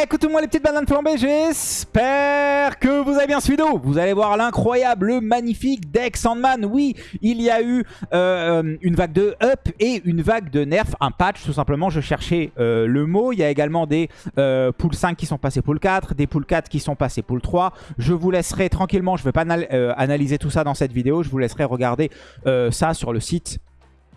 Écoute tout le monde les petites bananes flambées, j'espère que vous avez bien suivi vidéo. Vous allez voir l'incroyable, le magnifique deck Sandman. Oui, il y a eu euh, une vague de up et une vague de nerf, un patch tout simplement. Je cherchais euh, le mot. Il y a également des euh, pool 5 qui sont passés pool 4, des pool 4 qui sont passés pool 3. Je vous laisserai tranquillement, je ne vais pas analyser tout ça dans cette vidéo. Je vous laisserai regarder ça sur le site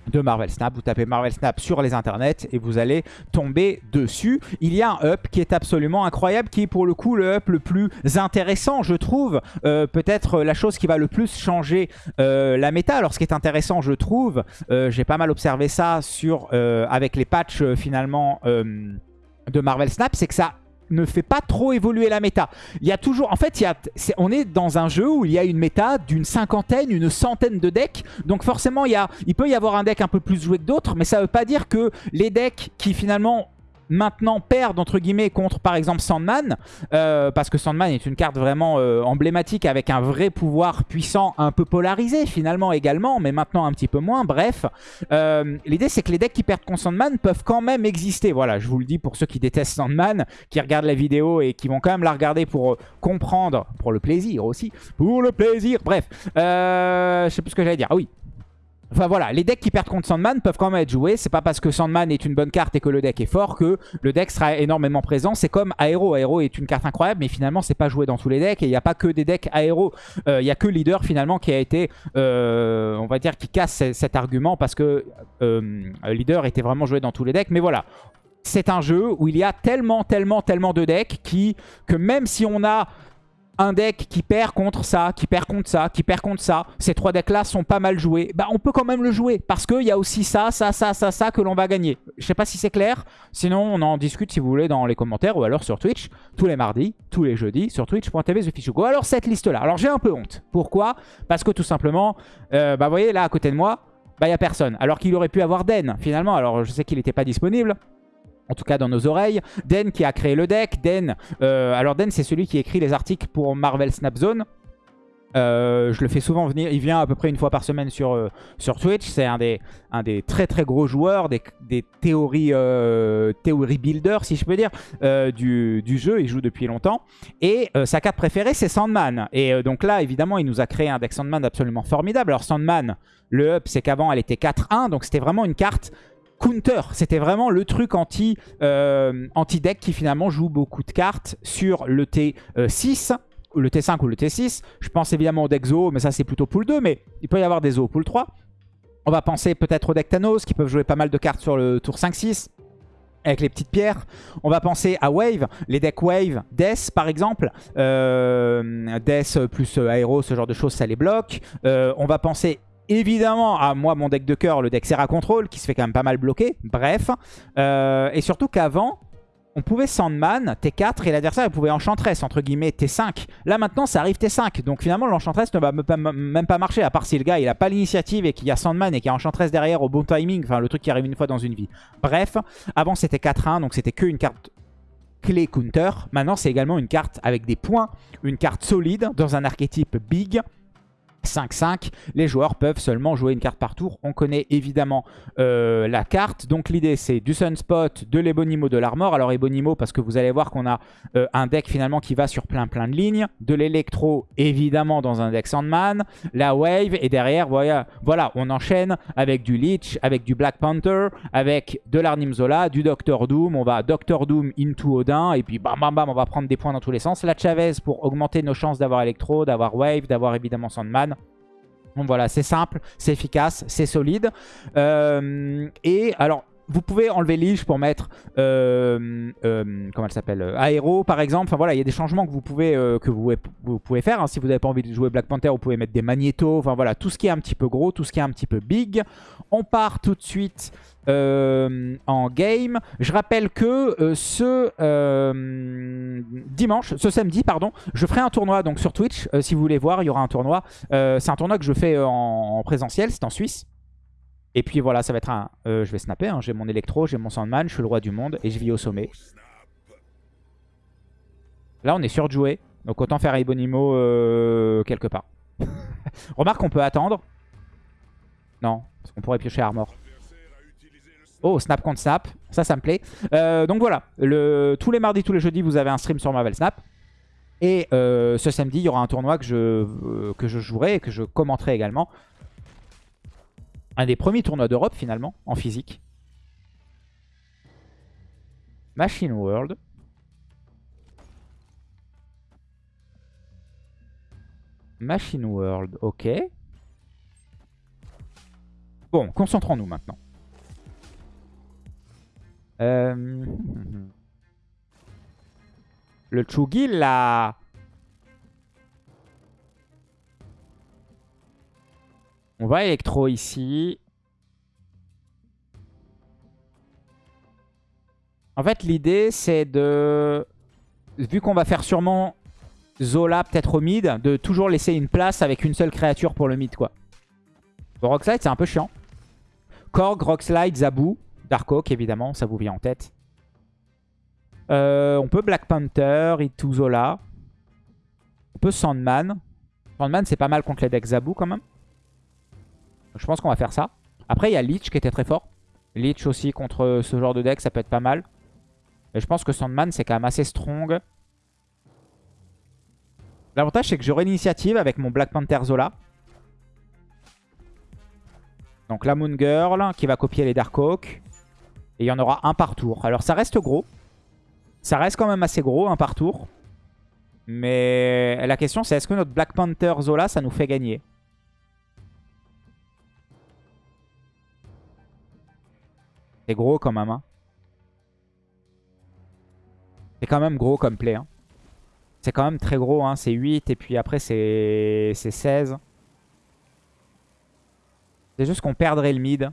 de Marvel Snap. Vous tapez Marvel Snap sur les internets et vous allez tomber dessus. Il y a un up qui est absolument incroyable, qui est pour le coup le up le plus intéressant, je trouve. Euh, peut-être la chose qui va le plus changer euh, la méta. Alors ce qui est intéressant, je trouve, euh, j'ai pas mal observé ça avec les patchs finalement de Marvel Snap, c'est que ça ne fait pas trop évoluer la méta. Il y a toujours... En fait, y a, on est dans un jeu où il y a une méta d'une cinquantaine, une centaine de decks. Donc forcément, il, y a, il peut y avoir un deck un peu plus joué que d'autres. Mais ça ne veut pas dire que les decks qui finalement maintenant perdent entre guillemets contre par exemple Sandman euh, parce que Sandman est une carte vraiment euh, emblématique avec un vrai pouvoir puissant un peu polarisé finalement également mais maintenant un petit peu moins. Bref euh, l'idée c'est que les decks qui perdent contre Sandman peuvent quand même exister. Voilà je vous le dis pour ceux qui détestent Sandman qui regardent la vidéo et qui vont quand même la regarder pour comprendre pour le plaisir aussi pour le plaisir. Bref je sais plus ce que j'allais dire. Ah oui Enfin voilà, les decks qui perdent contre Sandman peuvent quand même être joués. C'est pas parce que Sandman est une bonne carte et que le deck est fort que le deck sera énormément présent. C'est comme Aero. Aero est une carte incroyable, mais finalement c'est pas joué dans tous les decks. Et il n'y a pas que des decks Aero. Euh, il y a que Leader finalement qui a été, euh, on va dire, qui casse cet argument parce que euh, Leader était vraiment joué dans tous les decks. Mais voilà, c'est un jeu où il y a tellement, tellement, tellement de decks qui, que même si on a un deck qui perd contre ça, qui perd contre ça, qui perd contre ça, ces trois decks-là sont pas mal joués, bah on peut quand même le jouer. Parce qu'il y a aussi ça, ça, ça, ça, ça que l'on va gagner. Je sais pas si c'est clair. Sinon, on en discute si vous voulez dans les commentaires ou alors sur Twitch. Tous les mardis, tous les jeudis, sur twitch.tv TheFishugo. Alors cette liste-là. Alors j'ai un peu honte. Pourquoi? Parce que tout simplement, euh, bah vous voyez là à côté de moi, bah il a personne. Alors qu'il aurait pu avoir Den finalement. Alors je sais qu'il n'était pas disponible en tout cas dans nos oreilles. Den qui a créé le deck. Den, euh, alors Den c'est celui qui écrit les articles pour Marvel Snap Zone. Euh, je le fais souvent venir, il vient à peu près une fois par semaine sur, euh, sur Twitch. C'est un des, un des très très gros joueurs, des, des théories, théories builders si je peux dire, du, du, jeu. Il joue depuis longtemps. Et sa carte préférée c'est Sandman. Et donc là évidemment il nous a créé un deck Sandman absolument formidable. Alors Sandman, le up c'est qu'avant elle était 4-1, donc c'était vraiment une carte counter. C'était vraiment le truc euh, anti deck qui finalement joue beaucoup de cartes sur le T6 le T5 ou le T6. Je pense évidemment au deck Zo, mais ça c'est plutôt pool 2, mais il peut y avoir des Zo pool 3. On va penser peut-être au deck Thanos qui peuvent jouer pas mal de cartes sur le tour 5-6 avec les petites pierres. On va penser à Wave, les decks Wave, Death par exemple. Euh, Death plus Aero, ce genre de choses, ça les bloque. Euh, on va penser évidemment à moi mon deck de cœur, le deck Serra Control, qui se fait quand même pas mal bloquer. Bref. Euh, et surtout qu'avant, on pouvait Sandman, T4, et l'adversaire pouvait Enchantress, entre guillemets, T5. Là maintenant, ça arrive T5. Donc finalement, l'Enchantress ne va même pas marcher, à part si le gars il a pas l'initiative et qu'il y a Sandman et qu'il y a Enchantress derrière au bon timing. Enfin, le truc qui arrive une fois dans une vie. Bref, avant c'était 4-1, donc c'était qu'une carte clé counter. Maintenant, c'est également une carte avec des points, une carte solide dans un archétype big 5-5. Les joueurs peuvent seulement jouer une carte par tour. On connaît évidemment euh, la carte. Donc l'idée c'est du Sunspot, de l'Ebonimo, de l'Armor. Alors Ebonimo parce que vous allez voir qu'on a euh, un deck finalement qui va sur plein plein de lignes. De l'Electro évidemment dans un deck Sandman. La Wave et derrière voilà, voilà on enchaîne avec du Leech, avec du Black Panther, avec de l'Arnimzola, du Doctor Doom. On va Doctor Doom into Odin et puis bam bam bam on va prendre des points dans tous les sens. La Chavez pour augmenter nos chances d'avoir Electro, d'avoir Wave, d'avoir évidemment Sandman. Donc voilà, c'est simple, c'est efficace, c'est solide. Euh, et alors, vous pouvez enlever Lich pour mettre, euh, euh, comment elle s'appelle, Aéro par exemple. Enfin voilà, il y a des changements que vous pouvez, faire. Hein. Si vous n'avez pas envie de jouer Black Panther, vous pouvez mettre des magnétos. Enfin voilà, tout ce qui est un petit peu gros, tout ce qui est un petit peu big. On part tout de suite euh, en game. Je rappelle que euh, ce euh, dimanche, ce samedi, pardon, je ferai un tournoi donc sur Twitch. si vous voulez voir, il y aura un tournoi. c'est un tournoi que je fais en, présentiel, c'est en Suisse. Et puis voilà, ça va être un... je vais snapper, hein. j'ai mon électro, j'ai mon Sandman, je suis le roi du monde et je vis au sommet. Là, on est jouer. Donc autant faire Ibonimo quelque part. Remarque qu'on peut attendre. Non, parce qu'on pourrait piocher Armor. Oh, snap contre snap. Ça, ça me plaît. Euh, donc voilà. Tous les mardis, tous les jeudis, vous avez un stream sur Marvel Snap. Et euh, ce samedi, il y aura un tournoi que je, euh, que je jouerai et que je commenterai également. Un des premiers tournois d'Europe, finalement, en physique. Machine World. Machine World, ok. Bon, concentrons-nous maintenant. Euh... Le Chugi, là... On va électro ici. En fait, l'idée, c'est de... Vu qu'on va faire sûrement Zola peut-être au mid, de toujours laisser une place avec une seule créature pour le mid, quoi. Rockslide, c'est un peu chiant. Korg, Rockslide, Zabu, Darkhawk, évidemment, ça vous vient en tête. Euh, on peut Black Panther, Itu Zola. On peut Sandman. Sandman, c'est pas mal contre les decks Zabu, quand même. Je pense qu'on va faire ça. Après, il y a Leech qui était très fort. Leech aussi contre ce genre de deck, ça peut être pas mal. Et je pense que Sandman, c'est quand même assez strong. L'avantage, c'est que j'aurai l'initiative avec mon Black Panther Zola. Donc la Moon Girl qui va copier les Darkhawk. Et il y en aura un par tour. Alors ça reste gros. Ça reste quand même assez gros, un par tour. Mais la question, c'est est-ce que notre Black Panther Zola, ça nous fait gagner? C'est gros quand même. Hein. C'est quand même gros comme play. Hein. C'est quand même très gros. Hein. C'est 8 et puis après c'est 16. C'est juste qu'on perdrait le mid.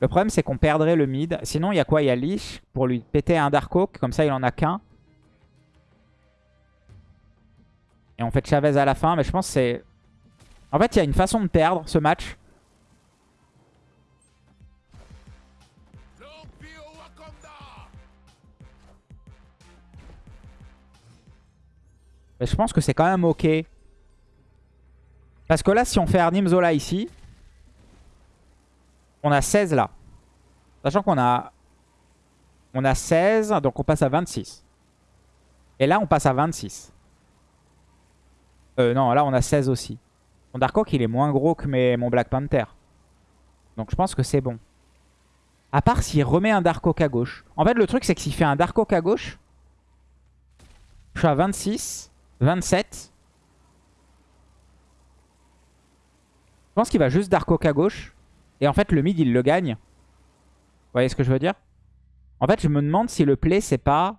Le problème c'est qu'on perdrait le mid. Sinon il y a quoi? Il y a Leash pour lui péter un Dark Oak. Comme ça il en a qu'un. Et on fait Chavez à la fin. Mais je pense que c'est... En fait il y a une façon de perdre ce match. Mais je pense que c'est quand même ok. Parce que là, si on fait Arnim Zola ici, on a 16 là. Sachant qu'on a... On a 16, donc on passe à 26. Et là, on passe à 26. Euh, non, là, on a 16 aussi. Mon Dark il est moins gros que mon Black Panther. Donc je pense que c'est bon. À part s'il remet un Dark à gauche. En fait, le truc, c'est que s'il fait un Dark à gauche, je suis à 26. 27. Je pense qu'il va juste Dark Oak à gauche. Et en fait, le mid, il le gagne. Vous voyez ce que je veux dire? En fait, je me demande si le play, c'est pas...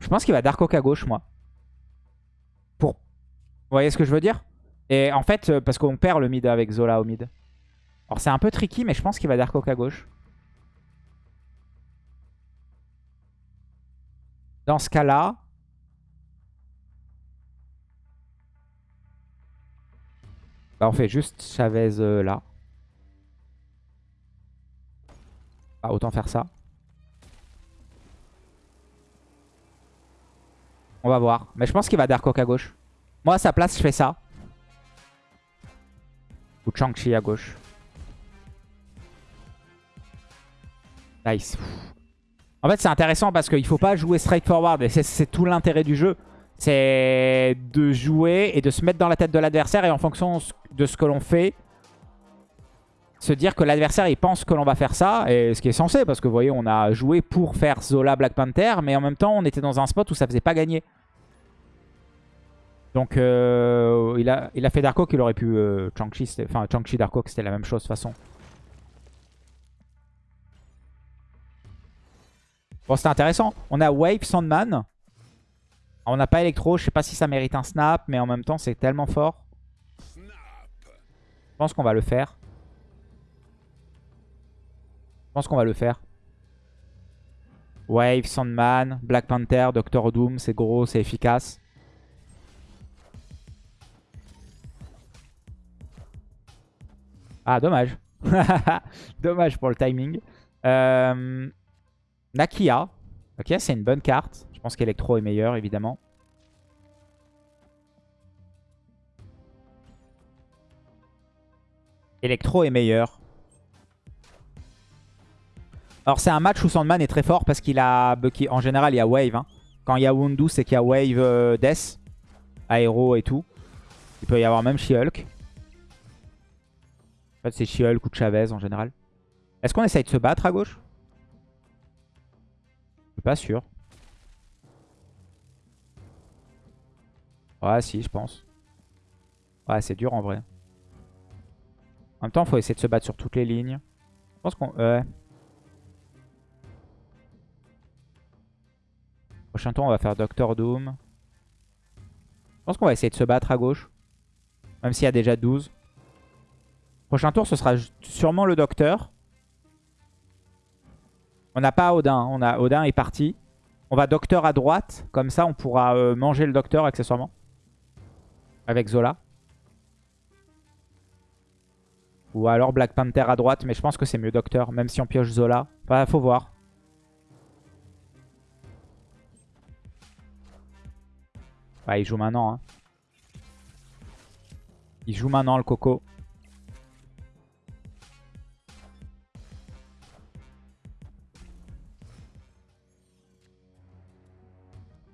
Je pense qu'il va Dark Oak à gauche, moi. Pour... Vous voyez ce que je veux dire? Et en fait, euh, parce qu'on perd le mid avec Zola au mid. Alors, c'est un peu tricky, mais je pense qu'il va Dark Oak à gauche. Dans ce cas-là, bah on fait juste Chavez euh, là. Bah, autant faire ça. On va voir. Mais je pense qu'il va Dark Oak à gauche. Moi, à sa place, je fais ça. Ou Chang-Chi à gauche. Nice. En fait, c'est intéressant parce qu'il faut pas jouer straightforward. Et c'est tout l'intérêt du jeu. C'est de jouer et de se mettre dans la tête de l'adversaire. Et en fonction de ce que l'on fait, se dire que l'adversaire, il pense que l'on va faire ça. Et ce qui est censé, parce que vous voyez, on a joué pour faire Zola Black Panther. Mais en même temps, on était dans un spot où ça faisait pas gagner. Donc, euh, il, a, il a fait Darko qu'il aurait pu... Euh, Chang-Chi, enfin, Chang-Chi Darko, c'était la même chose de toute façon. Bon, c'était intéressant. On a Wave, Sandman. On n'a pas Electro. Je sais pas si ça mérite un snap, mais en même temps, c'est tellement fort. Je pense qu'on va le faire. Je pense qu'on va le faire. Wave, Sandman, Black Panther, Doctor Doom, c'est gros, c'est efficace. Ah, dommage. dommage pour le timing. Euh... Nakia. Ok, c'est une bonne carte. Je pense qu'Electro est meilleur, évidemment. Electro est meilleur. Alors c'est un match où Sandman est très fort parce qu'il a... En général, il y a Wave. hein. Quand il y a Wundu, c'est qu'il y a Wave euh, Death, Aéro et tout. Il peut y avoir même She-Hulk. En fait, c'est She-Hulk ou Chavez en général. Est-ce qu'on essaye de se battre à gauche? Je suis pas sûr. Ouais, si, je pense. Ouais, c'est dur en vrai. En même temps, faut essayer de se battre sur toutes les lignes. Je pense qu'on... Ouais. Prochain tour, on va faire Doctor Doom. Je pense qu'on va essayer de se battre à gauche. Même s'il y a déjà 12. Prochain tour, ce sera sûrement le Docteur. On n'a pas Odin. Hein. On a, Odin est parti. On va Docteur à droite. Comme ça, on pourra euh, manger le Docteur accessoirement. Avec Zola. Ou alors Black Panther à droite. Mais je pense que c'est mieux Docteur. Même si on pioche Zola. Enfin, faut voir. Ouais, il joue maintenant. Hein. Il joue maintenant le Coco.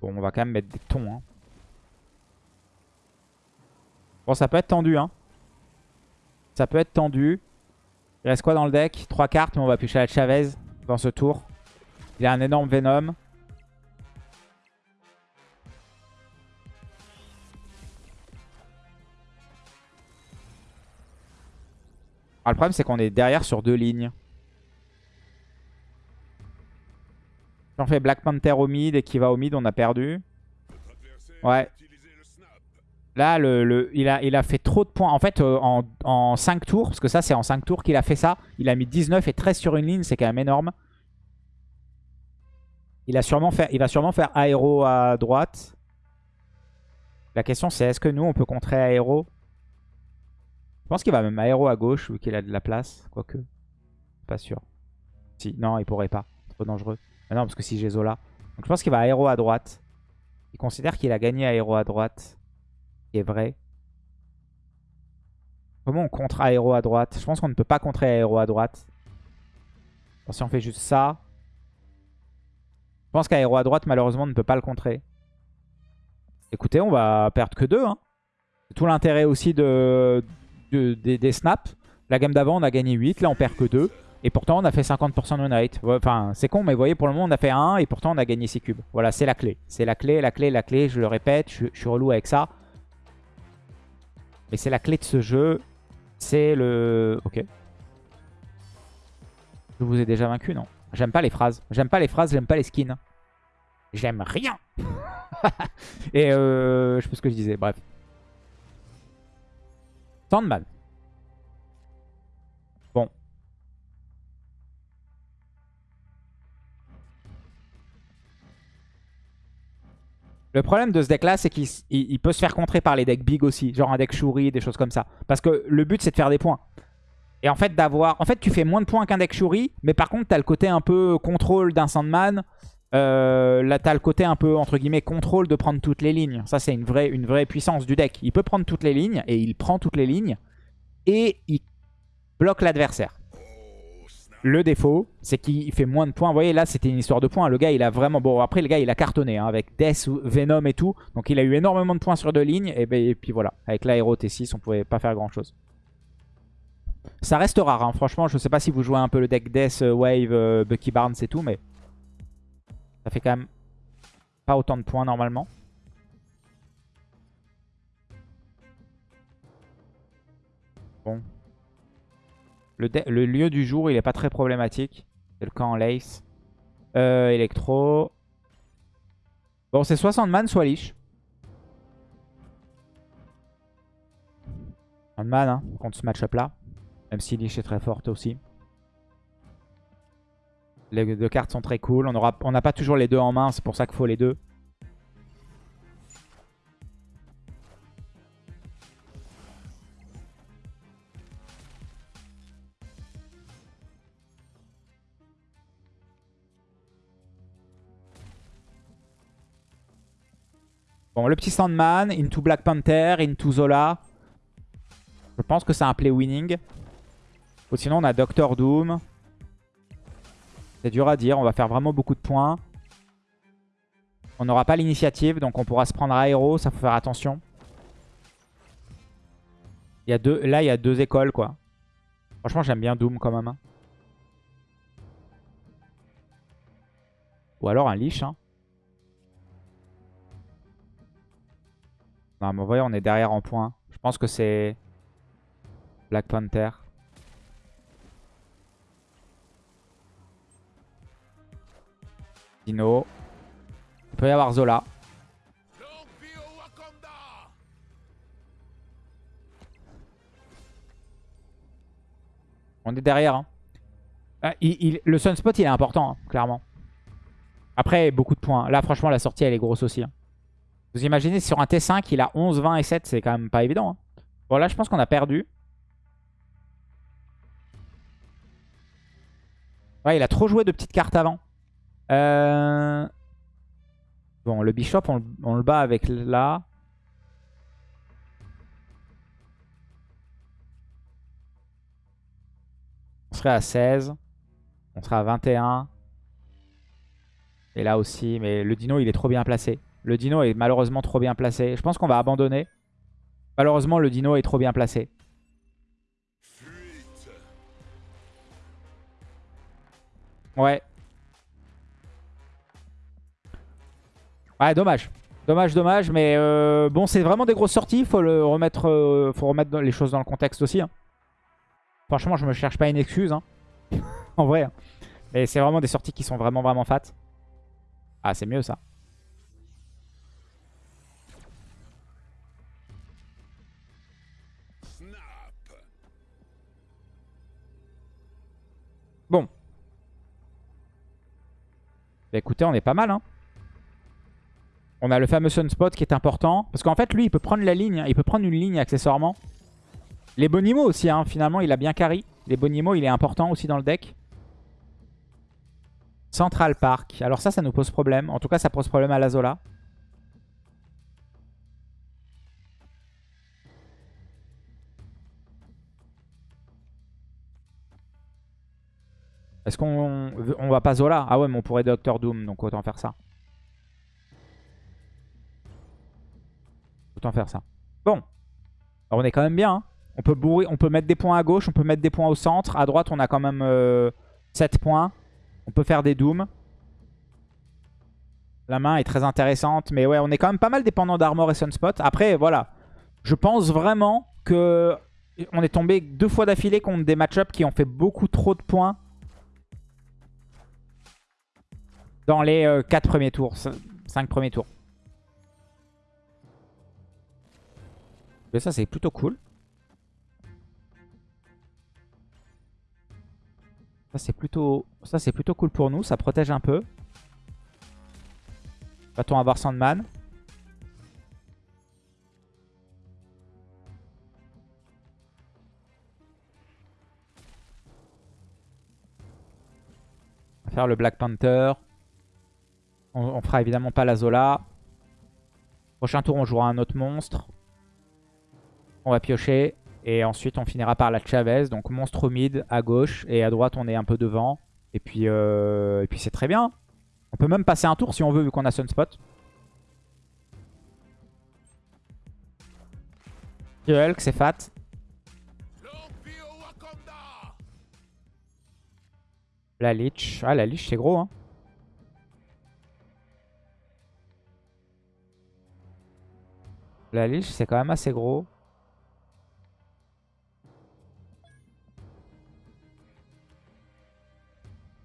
Bon, on va quand même mettre des tons. Hein. Bon, ça peut être tendu. Hein. Ça peut être tendu. Il reste quoi dans le deck? Trois cartes, mais on va piocher la Chavez dans ce tour. Il a un énorme Venom. le problème, c'est qu'on est derrière sur deux lignes. Si on fait Black Panther au mid et qui va au mid, on a perdu. Ouais. Là, il, a, fait trop de points. En fait, euh, en, 5 tours, parce que ça, c'est en 5 tours qu'il a fait ça. Il a mis 19 et 13 sur une ligne, c'est quand même énorme. Il, a sûrement fait, va sûrement faire aéro à droite. La question, c'est est-ce que nous, on peut contrer aéro? Je pense qu'il va même aéro à gauche vu qu'il a de la place. Quoique. Pas sûr. Si, non, il pourrait pas. Trop dangereux. Mais non, parce que si j'ai Zola. Je pense qu'il va aéro à droite. Il considère qu'il a gagné aéro à droite. Qui est vrai. Comment on contre aéro à droite? Je pense qu'on ne peut pas contrer aéro à droite. si on fait juste ça. Je pense qu'aéro à droite, malheureusement, on ne peut pas le contrer. Écoutez, on va perdre que deux. Hein. C'est tout l'intérêt aussi de, des, snaps. La gamme d'avant, on a gagné 8. Là, on perd que 2. Et pourtant, on a fait 50% de rate. Enfin, c'est con, mais vous voyez, pour le moment, on a fait 1 et pourtant, on a gagné 6 cubes. Voilà, c'est la clé. C'est la clé, la clé, la clé. Je le répète, je, suis relou avec ça. Mais c'est la clé de ce jeu. C'est le... Ok. Je vous ai déjà vaincu, non? J'aime pas les phrases. J'aime pas les phrases, j'aime pas les skins. J'aime rien. et euh, je sais pas ce que je disais, bref. Sandman. Le problème de ce deck là, c'est qu'il peut se faire contrer par les decks big aussi. Genre un deck Shuri, des choses comme ça. Parce que le but, c'est de faire des points. Et en fait, d'avoir... En fait, tu fais moins de points qu'un deck Shuri. Mais par contre, tu as le côté un peu contrôle d'un Sandman. Euh, là, t'as le côté un peu, entre guillemets, contrôle de prendre toutes les lignes. Ça, c'est une vraie, une vraie puissance du deck. Il peut prendre toutes les lignes, et il prend toutes les lignes, et il bloque l'adversaire. Le défaut, c'est qu'il fait moins de points. Vous voyez, là, c'était une histoire de points. Le gars, il a vraiment... Bon, après, le gars, il a cartonné hein, avec Death, Venom et tout. Donc, il a eu énormément de points sur deux lignes. Et, ben, puis voilà, avec l'aéro T6, on pouvait pas faire grand-chose. Ça reste rare, hein. franchement. Je sais pas si vous jouez un peu le deck Death, Wave, euh, Bucky Barnes et tout, mais... Ça fait quand même pas autant de points normalement. Bon. Le, lieu du jour, il est pas très problématique. C'est le camp en lace. Euh, électro. Bon, c'est 60 man, soit liche. Un man hein, contre ce match-up là. Même si liche est très forte aussi. Les deux cartes sont très cool. On n'a pas toujours les deux en main, c'est pour ça qu'il faut les deux. Bon, le petit Sandman, into Black Panther, into Zola. Je pense que c'est un play winning. Ou sinon, on a Doctor Doom. C'est dur à dire. On va faire vraiment beaucoup de points. On n'aura pas l'initiative, donc on pourra se prendre aéro. Ça, faut faire attention. Il y a deux, là, il y a deux écoles, quoi. Franchement, j'aime bien Doom quand même. hein. Ou alors un Lich. Hein. Non, mais voyez, on est derrière en points. Je pense que c'est Black Panther. Dino. Il peut y avoir Zola. On est derrière. hein. Ah, le Sunspot, il est important, hein, clairement. Après, beaucoup de points. Là, franchement, la sortie, elle est grosse aussi. hein. Vous imaginez, sur un T5, il a 11, 20 et 7. C'est quand même pas évident. hein. Bon, là, je pense qu'on a perdu. Ouais, il a trop joué de petites cartes avant. Euh, Bon, le Bishop, on, le- bat avec là. On serait à 16. On serait à 21. Et là aussi, mais le dino, il est trop bien placé. Le dino est malheureusement trop bien placé. Je pense qu'on va abandonner. Malheureusement, le dino est trop bien placé. Ouais. Ouais, dommage. Dommage, dommage. Mais euh, bon, c'est vraiment des grosses sorties. Faut remettre, euh, faut remettre les choses dans le contexte aussi. hein. Franchement, je me cherche pas une excuse. hein. en vrai. hein. Mais c'est vraiment des sorties qui sont vraiment, vraiment fat. Ah, c'est mieux ça. Bon. Bah écoutez, on est pas mal. Hein. On a le fameux Sunspot qui est important. Parce qu'en fait, lui, il peut prendre la ligne. Il peut prendre une ligne accessoirement. Les Bonimo aussi, hein. finalement, il a bien carry. Les Bonimo, il est important aussi dans le deck. Central Park. Alors ça, ça nous pose problème. En tout cas, ça pose problème à la Zola. Est-ce qu'on on va pas Zola? Ah ouais, mais on pourrait Doctor Doom, donc autant faire ça. Autant faire ça. Bon. On est quand même bien. hein. On peut bourrer, on peut mettre des points à gauche, on peut mettre des points au centre. À droite, on a quand même euh, 7 points. On peut faire des dooms. La main est très intéressante. Mais ouais, on est quand même pas mal dépendant d'Armor et Sunspot. Après, voilà. Je pense vraiment que on est tombé deux fois d'affilée contre des match-ups qui ont fait beaucoup trop de points dans les 4 premiers tours, 5 premiers tours. Mais ça, c'est plutôt cool. Ça, c'est plutôt... Ça, c'est plutôt cool pour nous. Ça protège un peu. Va-t-on avoir Sandman? Faire le Black Panther. On, fera évidemment pas la Zola. Prochain tour, on jouera un autre monstre. On va piocher. Et ensuite, on finira par la Chavez. Donc, monstre au mid à gauche. Et à droite, on est un peu devant. Et puis, euh, puis c'est très bien. On peut même passer un tour si on veut, vu qu'on a Sunspot. Hulk, c'est fat. La Lich. Ah, la Lich, c'est gros, hein. La Lich, c'est quand même assez gros.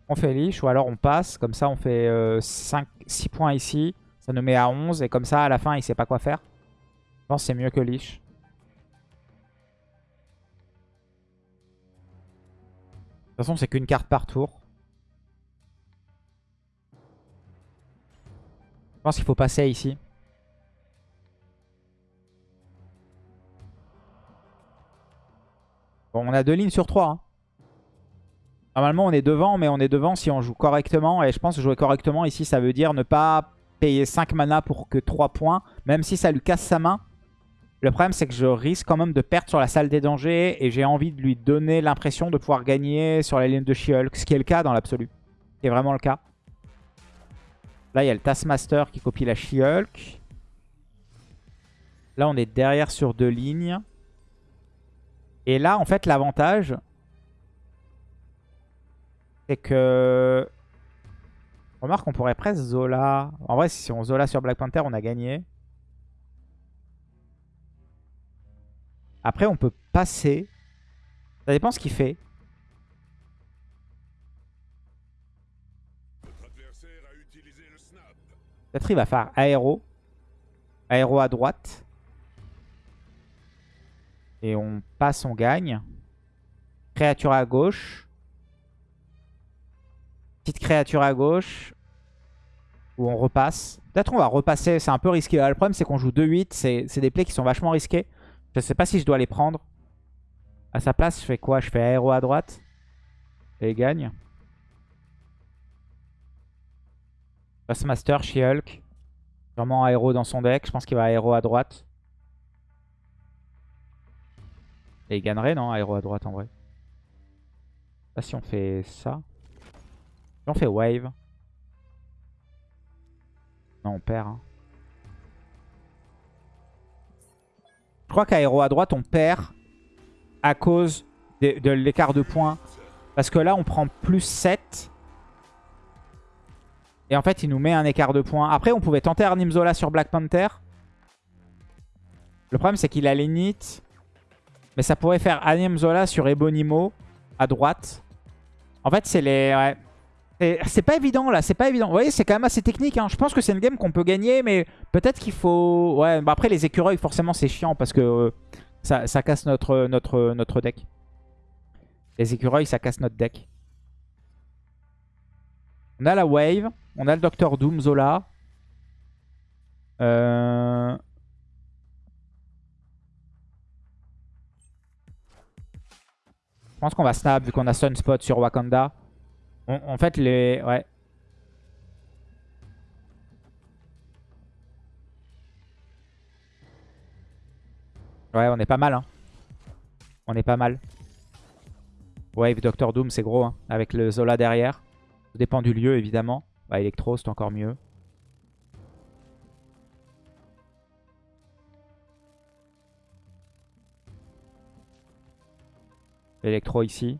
On fait Lich ou alors on passe. Comme ça, on fait 5, 6 points ici. Ça nous met à 11. Et comme ça, à la fin, il sait pas quoi faire. Je pense que c'est mieux que Lich. De toute façon, c'est qu'une carte par tour. Je pense qu'il faut passer ici. Bon, on a deux lignes sur trois. hein. Normalement, on est devant, mais on est devant si on joue correctement. Et je pense que jouer correctement ici, ça veut dire ne pas payer 5 mana pour que 3 points. Même si ça lui casse sa main. Le problème, c'est que je risque quand même de perdre sur la salle des dangers et j'ai envie de lui donner l'impression de pouvoir gagner sur la ligne de She-Hulk, ce qui est le cas dans l'absolu. Ce qui est vraiment le cas. Là, il y a le Taskmaster qui copie la She-Hulk. Là, on est derrière sur deux lignes. Et là, en fait, l'avantage, c'est que... Remarque, on pourrait presque Zola. En vrai, si on Zola sur Black Panther, on a gagné. Après, on peut passer. Ça dépend ce qu'il fait. Peut-être il va faire aéro. Aéro à droite. Et on passe, on gagne. Créature à gauche. Petite créature à gauche. Ou on repasse. Peut-être on va repasser. C'est un peu risqué. Le problème, c'est qu'on joue 2-8. C'est des plays qui sont vachement risqués. Je sais pas si je dois les prendre. À sa place, je fais quoi? Je fais aéro à droite. Et il gagne. Master, She-Hulk. Vraiment aéro dans son deck. Je pense qu'il va aéro à droite. Et il gagnerait, non Aéro à droite en vrai. Là, si on fait ça. Si on fait wave. Non, on perd. Hein. Je crois qu'aéro à droite, on perd à cause de, l'écart de points. Parce que là, on prend plus 7. Et en fait, il nous met un écart de points. Après, on pouvait tenter Arnimzola sur Black Panther. Le problème, c'est qu'il a l'init. Mais ça pourrait faire Arnimzola sur Ebonimo à droite. En fait, c'est les... C'est pas évident là, c'est pas évident. Vous voyez, c'est quand même assez technique. Hein. Je pense que c'est une game qu'on peut gagner, mais peut-être qu'il faut... Ouais, bah après les écureuils, forcément, c'est chiant parce que euh, ça, casse notre, notre, notre deck. Les écureuils, ça casse notre deck. On a la wave, on a le Docteur Doom Zola. Euh... pense qu'on va snap vu qu'on a Sunspot sur Wakanda en fait, les... Ouais. Ouais, on est pas mal. Hein. On est pas mal. Wave Doctor Doom, c'est gros. Hein, avec le Zola derrière. Ça dépend du lieu, évidemment. Bah, Electro, c'est encore mieux. Electro ici.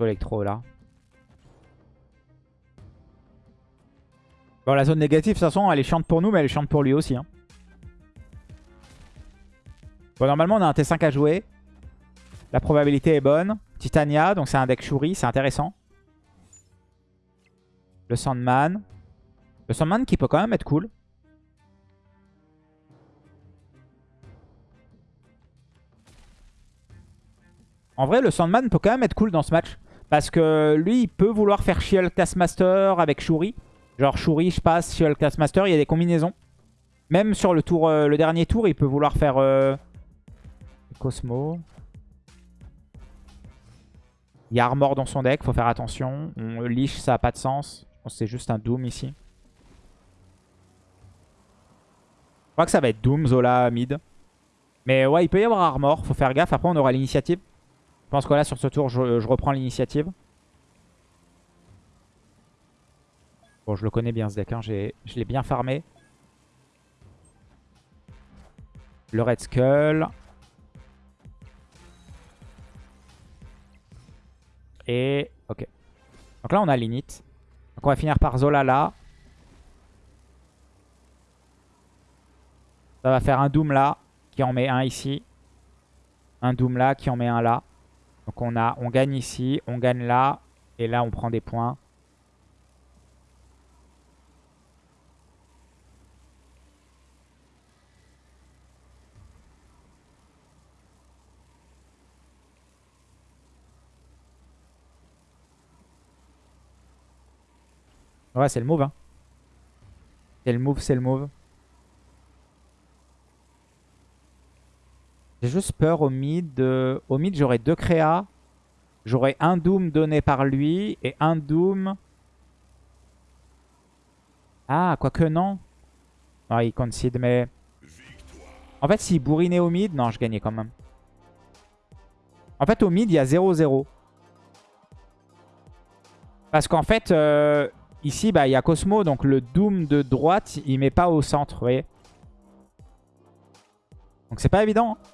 électro là. Bon, la zone négative, de toute façon, elle est chiante pour nous, mais elle est chiante pour lui aussi. Hein. Bon, normalement, on a un T5 à jouer. La probabilité est bonne. Titania, donc c'est un deck Shuri, c'est intéressant. Le Sandman. Le Sandman qui peut quand même être cool. En vrai, le Sandman peut quand même être cool dans ce match. Parce que lui, il peut vouloir faire Shield Taskmaster avec Shuri. Genre Shuri, je passe, Shield Taskmaster, il y a des combinaisons. Même sur le tour, euh, le dernier tour, il peut vouloir faire euh, Cosmo. Il y a Armor dans son deck, faut faire attention. On Lich, ça n'a pas de sens. Je pense que c'est juste un Doom ici. Je crois que ça va être Doom, Zola, mid. Mais ouais, il peut y avoir Armor, faut faire gaffe. Après, on aura l'initiative. Je pense que là, sur ce tour, je, reprends l'initiative. Bon, je le connais bien ce deck. Hein. Je l'ai bien farmé. Le Red Skull. Et... Ok. Donc là, on a l'init. Donc on va finir par Zola là. Ça va faire un Doom là, qui en met un ici. Un Doom là, qui en met un là. Donc on, a, on gagne ici, on gagne là, et là on prend des points. Ouais, c'est le move. Hein. C'est le move, c'est le move. J'ai juste peur au mid. Au mid, j'aurai deux créas. J'aurais un Doom donné par lui et un Doom... Ah, quoique non. Ah, il concede, mais... En fait, s'il bourrinait au mid, non, je gagnais quand même. En fait, au mid, il y a 0-0. Parce qu'en fait, euh, ici, bah, il y a Cosmo, donc le Doom de droite, il met pas au centre, vous voyez. Donc c'est pas évident. Hein.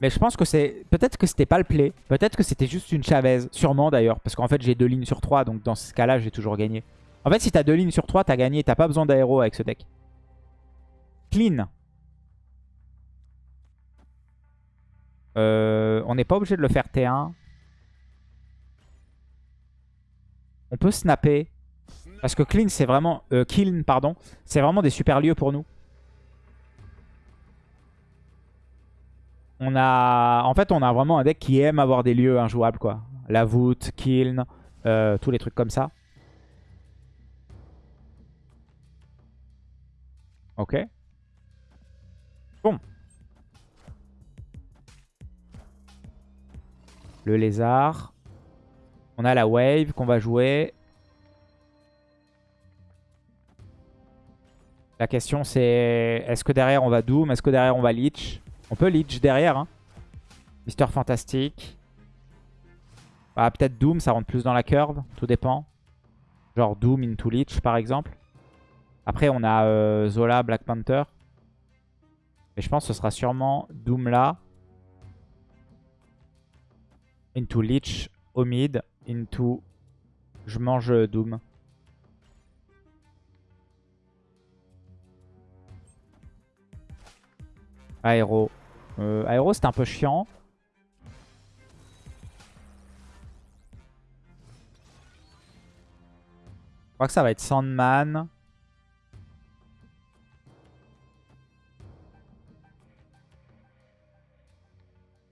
Mais je pense que c'est... Peut-être que c'était pas le play. Peut-être que c'était juste une Chavez. Sûrement d'ailleurs. Parce qu'en fait, j'ai deux lignes sur trois. Donc dans ce cas-là, j'ai toujours gagné. En fait, si t'as deux lignes sur trois, t'as gagné. T'as pas besoin d'aéro avec ce deck. Clean. Euh, on n'est pas obligé de le faire T1. On peut snapper. Parce que clean, c'est vraiment... Euh, pardon. C'est vraiment des super lieux pour nous. On a... En fait, on a vraiment un deck qui aime avoir des lieux injouables, quoi. La voûte, kiln, euh, tous les trucs comme ça. Ok. Bon. Le lézard. On a la wave qu'on va jouer. La question c'est est-ce que derrière on va Doom? Est-ce que derrière on va Leech? On peut Leech derrière. Hein. Mister Fantastic. Bah, Peut-être Doom, ça rentre plus dans la curve. Tout dépend. Genre Doom into Leech par exemple. Après on a euh, Zola, Black Panther. Mais je pense que ce sera sûrement Doom là. Into Leech au mid. Into... Je mange Doom. Aéro. Euh, aéro, c'est un peu chiant. Je crois que ça va être Sandman.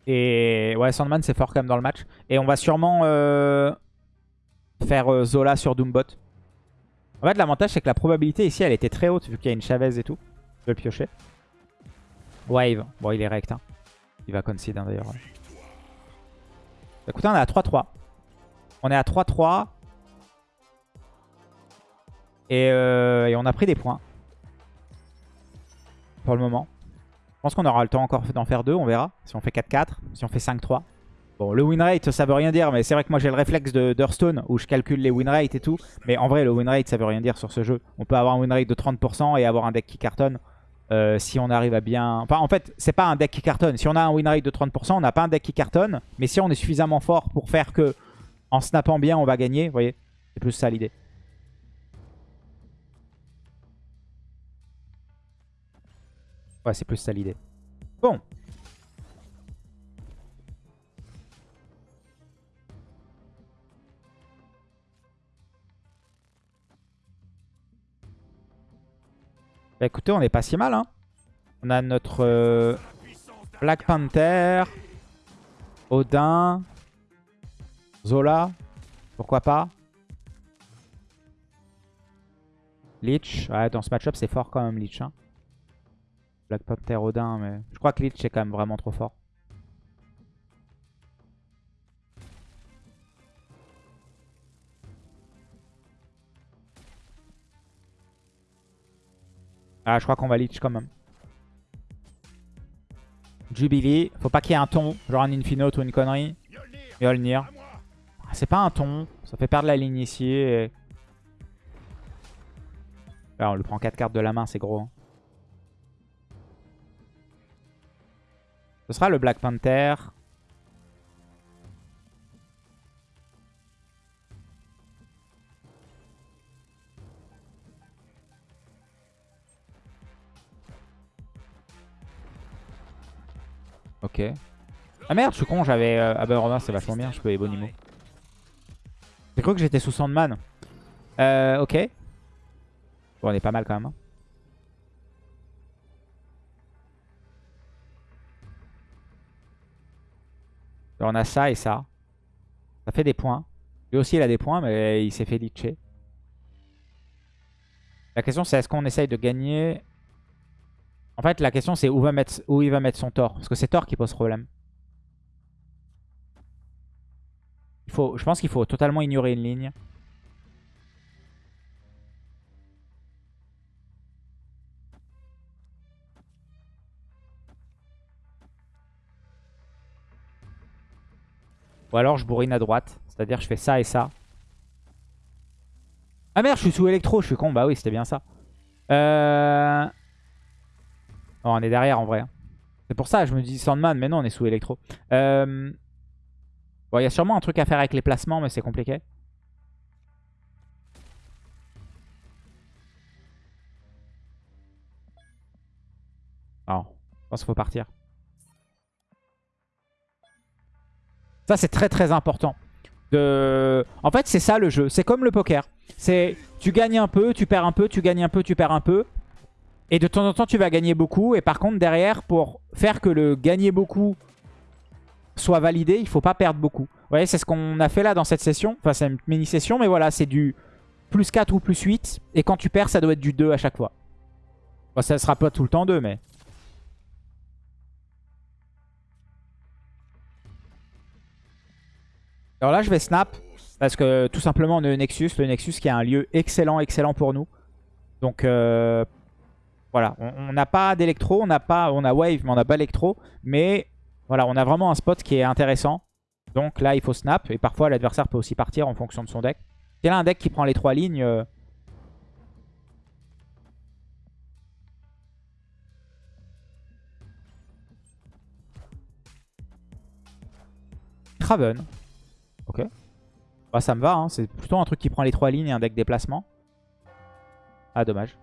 Et ouais, Sandman, c'est fort quand même dans le match. Et on va sûrement euh, faire euh, Zola sur Doombot. En fait, l'avantage, c'est que la probabilité ici, elle était très haute, vu qu'il y a une Chavez et tout. Je vais le piocher. Wave. Bon, il est rect. Hein. Il va concede hein, d'ailleurs. Écoutez, on est à 3-3. On est à 3-3. Euh, et, on a pris des points. Pour le moment. Je pense qu'on aura le temps encore d'en faire deux. On verra. Si on fait 4-4. Si on fait 5-3. Bon, le win rate, ça veut rien dire. Mais c'est vrai que moi, j'ai le réflexe de Hearthstone où je calcule les win rates et tout. Mais en vrai, le win rate, ça veut rien dire sur ce jeu. On peut avoir un win rate de 30% et avoir un deck qui cartonne. Euh, si on arrive à bien... Enfin, en fait, c'est pas un deck qui cartonne. Si on a un win rate de 30%, on n'a pas un deck qui cartonne. Mais si on est suffisamment fort pour faire que, en snappant bien, on va gagner, vous voyez C'est plus ça l'idée. Ouais, c'est plus ça l'idée. Bon. Bah, écoutez, on est pas si mal. Hein. On a notre euh, Black Panther, Odin, Zola, pourquoi pas. Lich, ouais, dans ce match-up c'est fort quand même Lich. Hein. Black Panther, Odin, mais je crois que Lich est quand même vraiment trop fort. Ah, je crois qu'on va Lich quand même. Jubilee. Faut pas qu'il y ait un ton, genre un Infinote ou une connerie. Yolnir. Ah, c'est pas un ton. Ça fait perdre la ligne ici. Là, on lui prend 4 cartes de la main, c'est gros. Hein. Ce sera le Black Panther. Ok. Ah merde, je suis con, j'avais... Euh... Ah bah c'est vachement bien, je peux Ebonimo. J'ai cru que j'étais sous Sandman. Euh, ok. Bon, on est pas mal quand même. Hein. on a ça et ça. Ça fait des points. Lui aussi, il a des points, mais il s'est fait litcher. La question, c'est est-ce qu'on essaye de gagner en fait, la question c'est où, il va mettre son Thor. Parce que c'est Thor qui pose problème. Il faut, je pense qu'il faut totalement ignorer une ligne. Ou alors je bourrine à droite. C'est-à-dire je fais ça et ça. Ah merde, je suis sous électro, je suis con. Bah oui, c'était bien ça. Euh... Oh, on est derrière en vrai. Hein. C'est pour ça, je me dis Sandman, mais non, on est sous électro. Euh... Bon, il y a sûrement un truc à faire avec les placements, mais c'est compliqué. Non, je pense qu'il faut partir. Ça, c'est très très important. En fait, c'est ça le jeu. C'est comme le poker. C'est tu gagnes un peu, tu perds un peu, tu gagnes un peu, tu perds un peu. Et de temps en temps, tu vas gagner beaucoup. Et par contre, derrière, pour faire que le gagner beaucoup soit validé, il faut pas perdre beaucoup. Vous voyez, c'est ce qu'on a fait là dans cette session. Enfin, c'est une mini-session, mais voilà, c'est du plus 4 ou plus 8. Et quand tu perds, ça doit être du 2 à chaque fois. Bon, ça sera pas tout le temps 2, mais... Alors là, je vais snap. Parce que tout simplement, on a le Nexus. Le Nexus qui est un lieu excellent, excellent pour nous. Donc euh, voilà, on n'a pas d'électro, on n'a pas, on a wave, mais on n'a pas électro. Mais voilà, on a vraiment un spot qui est intéressant. Donc là, il faut snap. Et parfois, l'adversaire peut aussi partir en fonction de son deck. C'est là un deck qui prend les trois lignes. Euh... Craven. Ok. Bah, ça me va, hein. c'est plutôt un truc qui prend les trois lignes et un deck déplacement. Ah, dommage.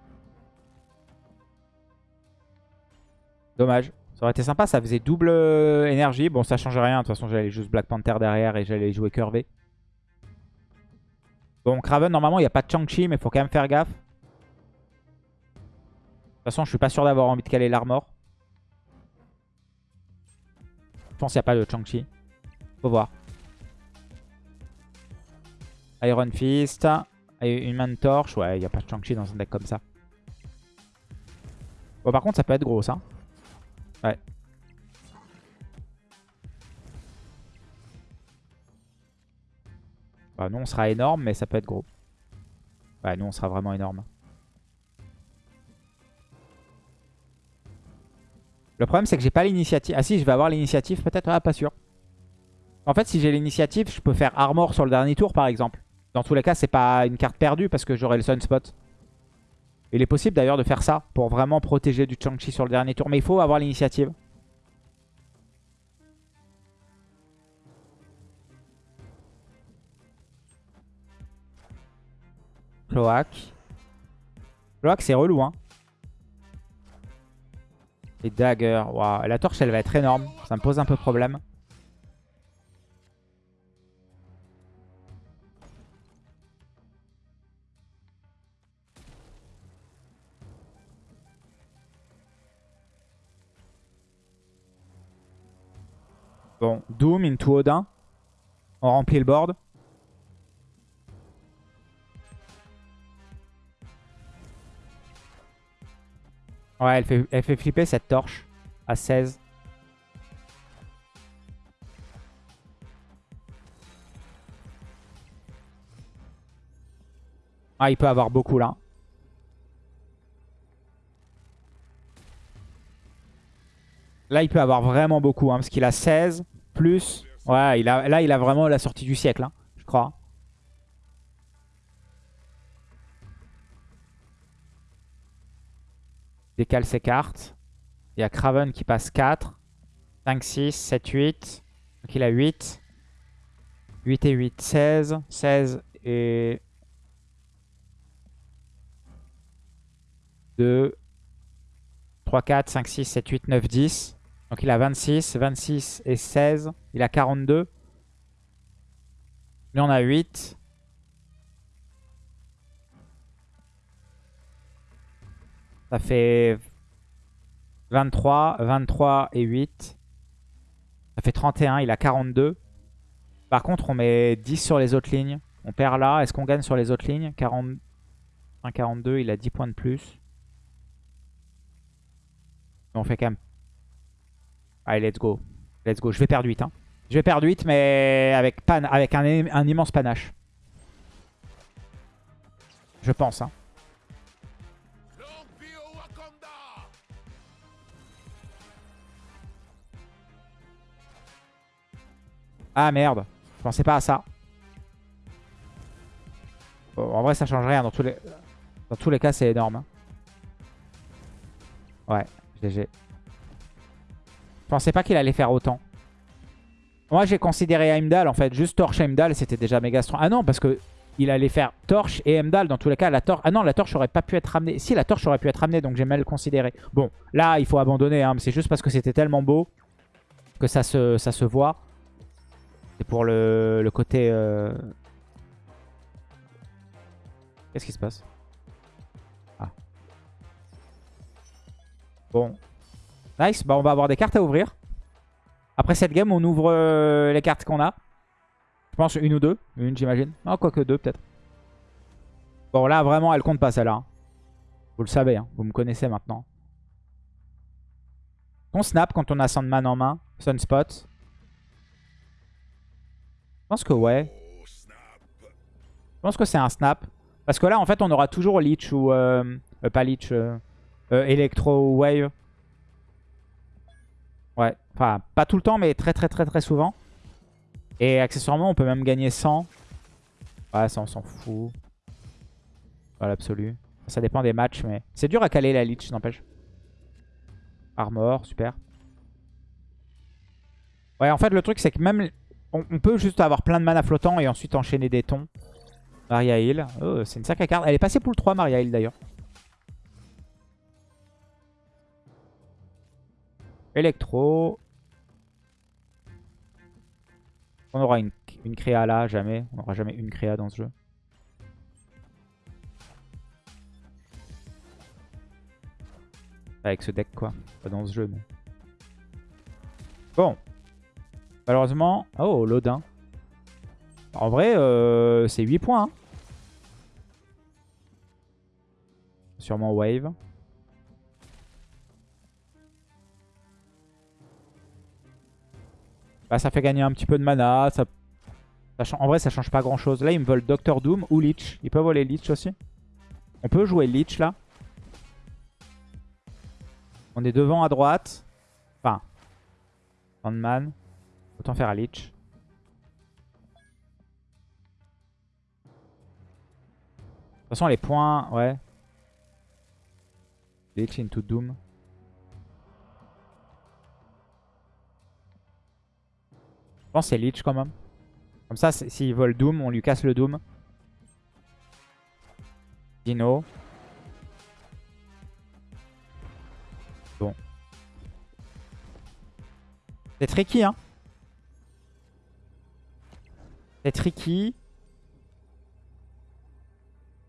Dommage. Ça aurait été sympa, ça faisait double euh, énergie. Bon, ça change rien. De toute façon, j'allais juste Black Panther derrière et j'allais jouer curvé. Bon, Craven, normalement, il n'y a pas de Chang-Chi, mais il faut quand même faire gaffe. De toute façon, je suis pas sûr d'avoir envie de caler l'armor. Je pense qu'il n'y a pas de Chang-Chi. Faut voir. Iron Fist. Une main torche. Ouais, il n'y a pas de Shang-Chi dans un deck comme ça. Bon, par contre, ça peut être gros, ça. Ouais. Bah, nous, on sera énorme, mais ça peut être gros. Ouais, nous, on sera vraiment énorme. Le problème, c'est que j'ai pas l'initiative. Ah si, je vais avoir l'initiative peut-être. Ah, pas sûr. En fait, si j'ai l'initiative, je peux faire armor sur le dernier tour, par exemple. Dans tous les cas, c'est pas une carte perdue parce que j'aurai le Sunspot. Il est possible d'ailleurs de faire ça pour vraiment protéger du Chang-Chi sur le dernier tour. Mais il faut avoir l'initiative. Cloaque. Cloaque, c'est relou, hein. Et dagger. La torche, elle va être énorme. Ça me pose un peu problème. Bon, Doom into Odin. On remplit le board. Ouais, elle fait, elle fait flipper cette torche à 16. Ah, il peut avoir beaucoup là. Là, il peut avoir vraiment beaucoup, hein, parce qu'il a 16 plus... Ouais, il a, là, il a vraiment la sortie du siècle, hein, je crois. Décale ses cartes. Il y a Craven qui passe 4. 5, 6, 7, 8. Donc il a 8. 8 et 8, 16. 16 et... 2, 3, 4, 5, 6, 7, 8, 9, 10. Donc il a 26, 26 et 16. Il a 42. Lui on a 8. Ça fait 23, 23 et 8. Ça fait 31, il a 42. Par contre, on met 10 sur les autres lignes. On perd là. Est-ce qu'on gagne sur les autres lignes? 40... 42, il a 10 points de plus. On fait quand même Allez, let's go. Let's go. Je vais perdre 8. Hein. Je vais perdre 8, mais avec, pan avec un, immense panache. Je pense. Hein. Ah merde, je pensais pas à ça. en vrai, ça change rien. Dans tous les, dans tous les cas, c'est énorme. Hein. Ouais, GG. Je pensais pas qu'il allait faire autant. Moi, j'ai considéré Heimdall, en fait. Juste Torche Heimdall, c'était déjà méga strong. Ah non, parce que il allait faire Torche et Heimdall. Dans tous les cas, la Torche... Ah non, la Torche aurait pas pu être ramenée. Si, la Torche aurait pu être ramenée, donc j'ai mal considéré. Bon, là, il faut abandonner. Hein, c'est juste parce que c'était tellement beau que ça se, ça se voit. C'est pour le, côté... Euh, Qu'est-ce qui se passe? Ah. Bon. Nice. Bah, on va avoir des cartes à ouvrir. Après cette game, on ouvre euh, les cartes qu'on a. Je pense une ou deux. Une, j'imagine. Non, quoique deux, peut-être. Bon, là, vraiment, elle compte pas, celle-là. Hein. Vous le savez, hein. vous me connaissez maintenant. On snap quand on a Sandman en main. Sunspot. Je pense que ouais. Je pense que c'est un snap. Parce que là, en fait, on aura toujours Leech ou... Euh, euh, pas Leech. Electro Wave. Ouais. Enfin, pas tout le temps, mais très très très très souvent. Et accessoirement, on peut même gagner 100. Ouais, ça on s'en fout. Pas l'absolu. Ça dépend des matchs, mais... C'est dur à caler la Leech, n'empêche. Armor, super. Ouais, en fait, le truc, c'est que même... On, peut juste avoir plein de mana flottant et ensuite enchaîner des tons. Maria Hill. Oh, c'est une sacrée carte. Elle est passée pour le 3, Maria Hill, d'ailleurs. Electro. On aura une, une créa là, jamais. On n'aura jamais une créa dans ce jeu. Avec ce deck quoi. Pas dans ce jeu mais... Bon. Malheureusement... Oh, Lodin. En vrai, euh, c'est 8 points. Hein. Sûrement Wave. Bah, ça fait gagner un petit peu de mana. Ça, en vrai, ça change pas grand chose. Là, ils me veulent Doctor Doom ou Leech. Ils peuvent voler Leech aussi. On peut jouer Leech là. On est devant à droite. Enfin. Sandman. Autant faire à Leech. De toute façon, les points, ouais. Leech into Doom. Je pense que c'est Lich quand même. Comme ça, s'il vole Doom, on lui casse le Doom. Dino. Bon. C'est tricky, hein. C'est tricky.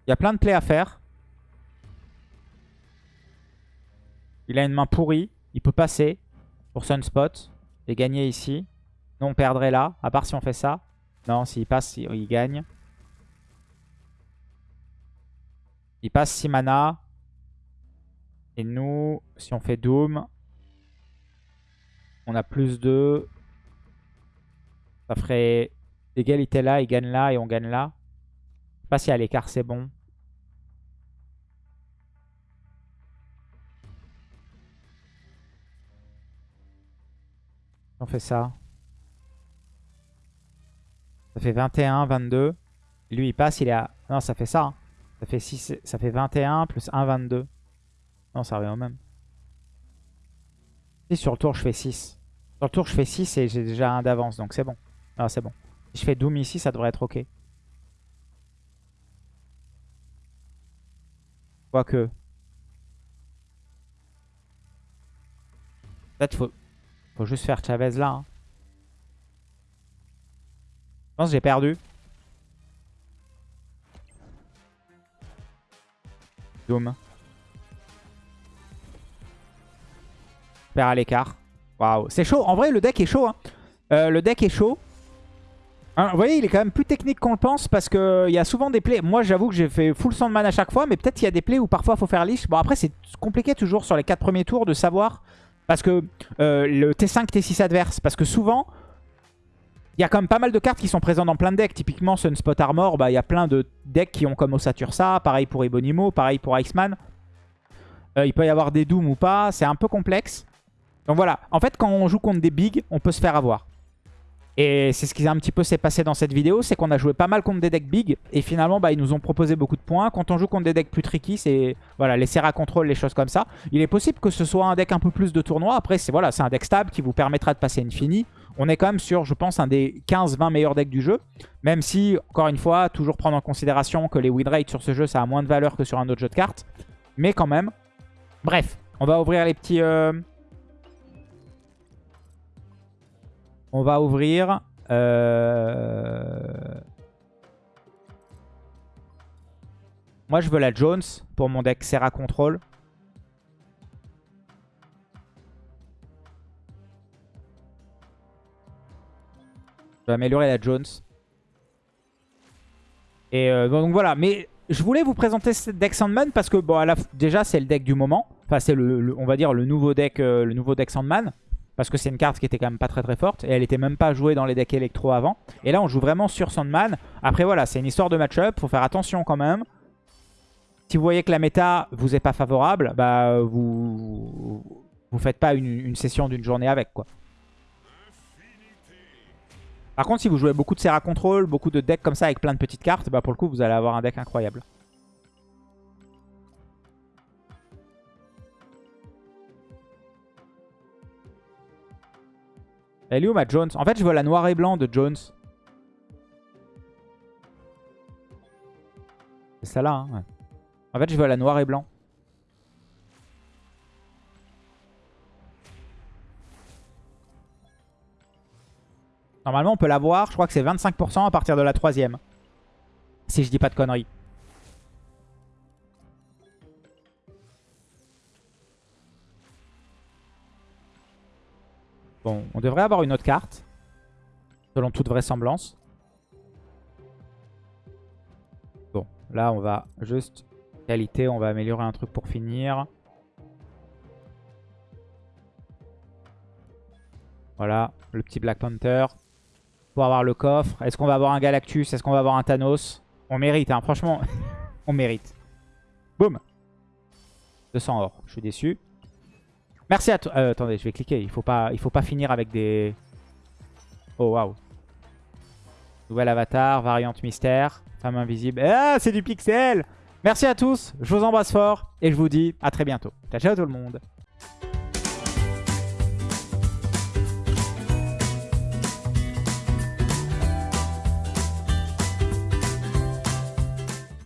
Il y a plein de plays à faire. Il a une main pourrie. Il peut passer pour Sunspot et gagner ici on perdrait là, à part si on fait ça. Non, s'il passe, il, gagne. Il passe 6 mana. Et nous, si on fait Doom, on a plus 2. Ça ferait égalité là, il gagne là et on gagne là. Je sais pas si à l'écart c'est bon. On fait ça. Ça fait 21, 22. Lui, il passe, il est à... Non, ça fait ça. Hein. Ça fait 6, ça fait 21 plus 1, 22. Non, ça revient au même. Si sur le tour, je fais 6. Sur le tour, je fais 6 et j'ai déjà un d'avance, donc c'est bon. Ah, c'est bon. Si je fais Doom ici, ça devrait être OK. Quoique. Peut-être faut... faut juste faire Chavez là. Hein. Je pense que j'ai perdu. Doom. Perd à l'écart. Waouh. C'est chaud. En vrai, le deck est chaud. Hein. Euh, le deck est chaud. Hein, vous voyez, il est quand même plus technique qu'on le pense parce qu'il y a souvent des plays. Moi, j'avoue que j'ai fait full sandman à chaque fois, mais peut-être qu'il y a des plays où parfois il faut faire liche. Bon, après, c'est compliqué toujours sur les 4 premiers tours de savoir parce que euh, le T5, T6 adverse. Parce que souvent, Il y a quand même pas mal de cartes qui sont présentes dans plein de decks. Typiquement, Sunspot Armor, bah, il y a plein de decks qui ont comme Osatursa. Pareil pour Ebonimo, pareil pour Iceman. Euh, il peut y avoir des Doom ou pas. C'est un peu complexe. Donc voilà. En fait, quand on joue contre des bigs, on peut se faire avoir. Et c'est ce qui un petit peu s'est passé dans cette vidéo, c'est qu'on a joué pas mal contre des decks big, et finalement bah, ils nous ont proposé beaucoup de points. Quand on joue contre des decks plus tricky, c'est voilà, les Serra Control, les choses comme ça. Il est possible que ce soit un deck un peu plus de tournoi, après c'est voilà, un deck stable qui vous permettra de passer Infini. On est quand même sur, je pense, un des 15-20 meilleurs decks du jeu, même si, encore une fois, toujours prendre en considération que les win rates sur ce jeu, ça a moins de valeur que sur un autre jeu de cartes, mais quand même. Bref, on va ouvrir les petits... Euh, On va ouvrir... Euh, moi, je veux la Jones pour mon deck Serra Control. Je vais améliorer la Jones. Et euh, donc voilà, mais je voulais vous présenter ce deck Sandman parce que bon, déjà c'est le deck du moment. Enfin c'est le, on va dire le nouveau deck, euh, le nouveau deck Sandman. Parce que c'est une carte qui était quand même pas très très forte. Et elle était même pas jouée dans les decks électro avant. Et là, on joue vraiment sur Sandman. Après, voilà, c'est une histoire de match-up. Faut faire attention quand même. Si vous voyez que la méta vous est pas favorable, bah vous vous faites pas une, session d'une journée avec quoi. Par contre, si vous jouez beaucoup de Serra Control, beaucoup de decks comme ça avec plein de petites cartes, bah pour le coup, vous allez avoir un deck incroyable. Elle est où ma Jones? En fait, je veux la noire et blanc de Jones. C'est ça là. Hein, en fait, je veux la noire et blanc. Normalement, on peut l'avoir. Je crois que c'est 25% à partir de la troisième. Si je dis pas de conneries. Bon, on devrait avoir une autre carte. Selon toute vraisemblance. Bon, là on va juste... Qualité, on va améliorer un truc pour finir. Voilà, le petit Black Panther. Pour avoir le coffre. Est-ce qu'on va avoir un Galactus? Est-ce qu'on va avoir un Thanos? On mérite, hein, franchement. on mérite. Boum 200 or, je suis déçu. Merci à toi. Euh, attendez, je vais cliquer. Il faut pas, faut pas finir avec des... Oh, waouh. Nouvel avatar, variante mystère, femme invisible. Ah, c'est du pixel Merci à tous, je vous embrasse fort et je vous dis à très bientôt. Ciao, ciao tout le monde